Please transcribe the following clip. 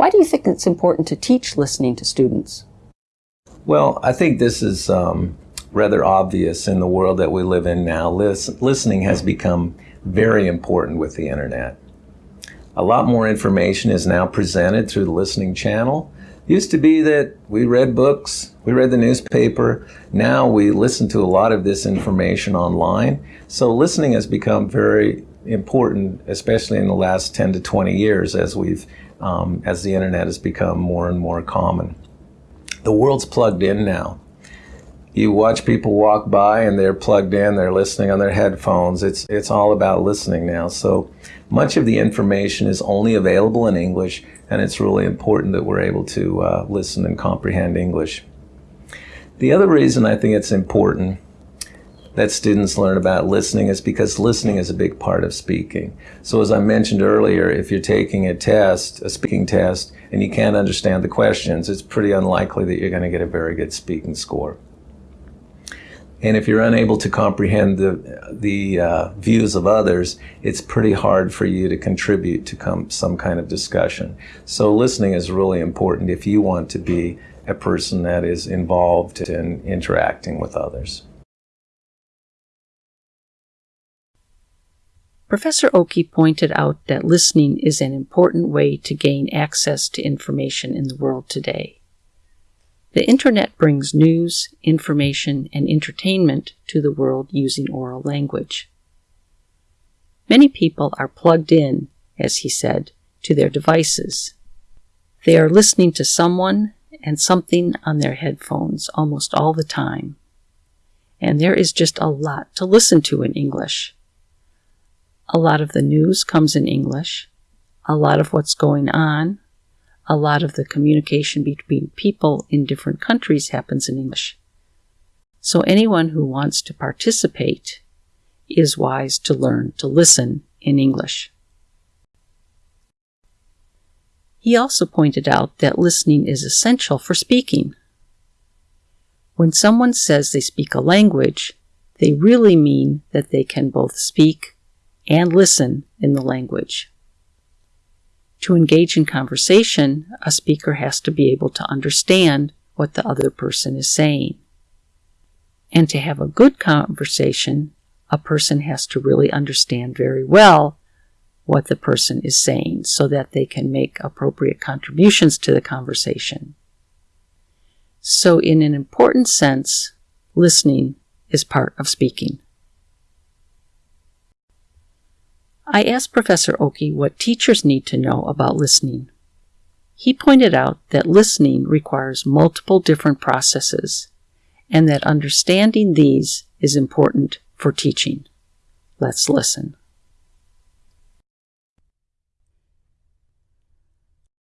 Why do you think it's important to teach listening to students? Well, I think this is um, rather obvious in the world that we live in now. Lis- listening has become very important with the internet. A lot more information is now presented through the listening channel. Used to be that we read books, we read the newspaper. Now we listen to a lot of this information online. So listening has become very important, especially in the last 10 to 20 years as we've um, as the internet has become more and more common. The world's plugged in now. You watch people walk by and they're plugged in, they're listening on their headphones. It's it's all about listening now. So much of the information is only available in English, and it's really important that we're able to uh, listen and comprehend English. The other reason I think it's important that students learn about listening is because listening is a big part of speaking. So as I mentioned earlier, if you're taking a test, a speaking test, and you can't understand the questions, it's pretty unlikely that you're going to get a very good speaking score. And if you're unable to comprehend the, the uh, views of others, it's pretty hard for you to contribute to some kind of discussion. So listening is really important if you want to be a person that is involved in interacting with others. Professor Oki pointed out that listening is an important way to gain access to information in the world today. The Internet brings news, information, and entertainment to the world using oral language. Many people are plugged in, as he said, to their devices. They are listening to someone and something on their headphones almost all the time. And there is just a lot to listen to in English. A lot of the news comes in English. A lot of what's going on a lot of the communication between people in different countries happens in English. So anyone who wants to participate is wise to learn to listen in English. He also pointed out that listening is essential for speaking. When someone says they speak a language, they really mean that they can both speak and listen in the language. To engage in conversation, a speaker has to be able to understand what the other person is saying. And to have a good conversation, a person has to really understand very well what the person is saying so that they can make appropriate contributions to the conversation. So, in an important sense, listening is part of speaking. I asked Professor Oki what teachers need to know about listening. He pointed out that listening requires multiple different processes and that understanding these is important for teaching. Let's listen.